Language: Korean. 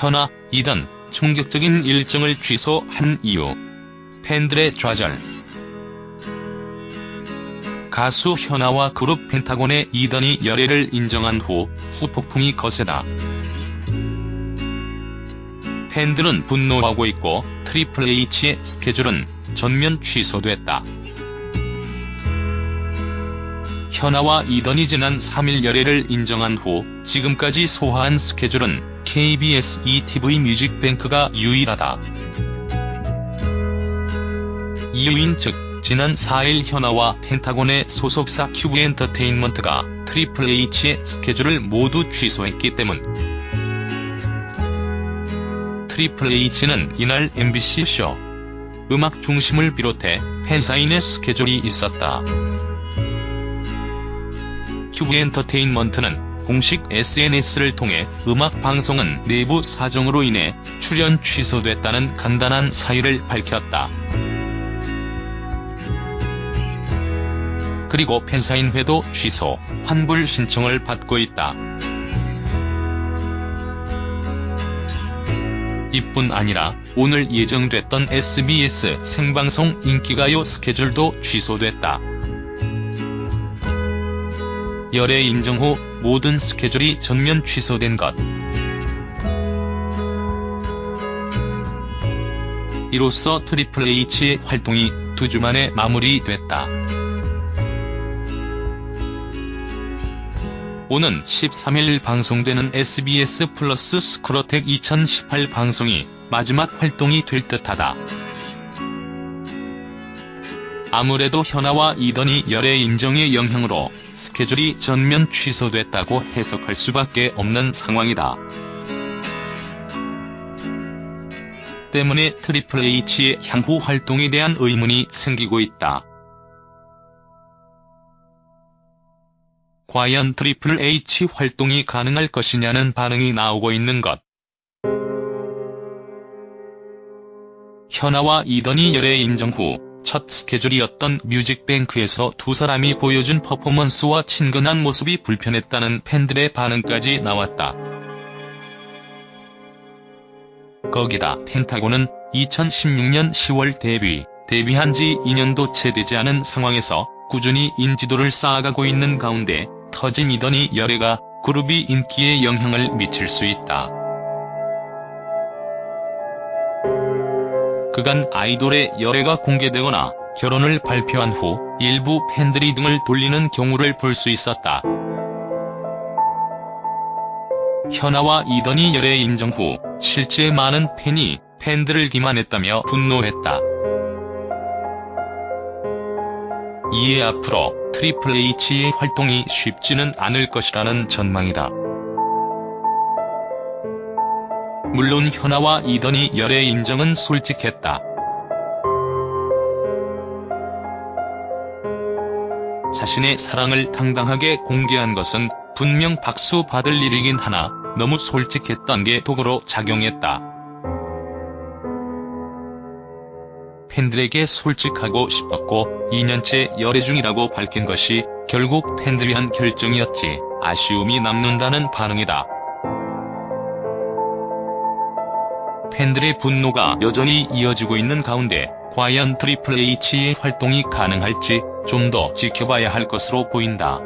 현아, 이던 충격적인 일정을 취소한 이유. 팬들의 좌절. 가수 현아와 그룹 펜타곤의 이던이 열애를 인정한 후 후폭풍이 거세다. 팬들은 분노하고 있고 트리플 H의 스케줄은 전면 취소됐다. 현아와 이던이 지난 3일 열애를 인정한 후 지금까지 소화한 스케줄은 KBS 2TV 뮤직뱅크가 유일하다. 이유인 즉 지난 4일 현아와 펜타곤의 소속사 큐브엔터테인먼트가 트리플 H의 스케줄을 모두 취소했기 때문. 트리플 H는 이날 MBC 쇼 음악 중심을 비롯해 팬사인회 스케줄이 있었다. 큐브엔터테인먼트는 공식 SNS를 통해 음악 방송은 내부 사정으로 인해 출연 취소됐다는 간단한 사유를 밝혔다. 그리고 팬사인회도 취소, 환불 신청을 받고 있다. 이뿐 아니라 오늘 예정됐던 SBS 생방송 인기가요 스케줄도 취소됐다. 열애 인정 후 모든 스케줄이 전면 취소된 것. 이로써 트리플 H의 활동이 두 주 만에 마무리됐다. 오는 13일 방송되는 SBS 플러스 스쿨어택 2018 방송이 마지막 활동이 될 듯하다. 아무래도 현아와 이던이 열애 인정의 영향으로 스케줄이 전면 취소됐다고 해석할 수밖에 없는 상황이다. 때문에 트리플 H의 향후 활동에 대한 의문이 생기고 있다. 과연 트리플 H 활동이 가능할 것이냐는 반응이 나오고 있는 것. 현아와 이던이 열애 인정 후 첫 스케줄이었던 뮤직뱅크에서 두 사람이 보여준 퍼포먼스와 친근한 모습이 불편했다는 팬들의 반응까지 나왔다. 거기다 펜타곤은 2016년 10월 데뷔, 데뷔한 지 2년도 채 되지 않은 상황에서 꾸준히 인지도를 쌓아가고 있는 가운데 터진 이더니 열애가 그룹이 인기에 영향을 미칠 수 있다. 그간 아이돌의 열애가 공개되거나 결혼을 발표한 후 일부 팬들이 등을 돌리는 경우를 볼 수 있었다. 현아와 이던이 열애 인정 후 실제 많은 팬이 팬들을 기만했다며 분노했다. 이에 앞으로 트리플 H의 활동이 쉽지는 않을 것이라는 전망이다. 물론 현아와 이던이 열애 인정은 솔직했다. 자신의 사랑을 당당하게 공개한 것은 분명 박수 받을 일이긴 하나 너무 솔직했던 게 독으로 작용했다. 팬들에게 솔직하고 싶었고 2년째 열애 중이라고 밝힌 것이 결국 팬들 위한 결정이었지 아쉬움이 남는다는 반응이다. 팬들의 분노가 여전히 이어지고 있는 가운데 과연 트리플 H의 활동이 가능할지 좀 더 지켜봐야 할 것으로 보인다.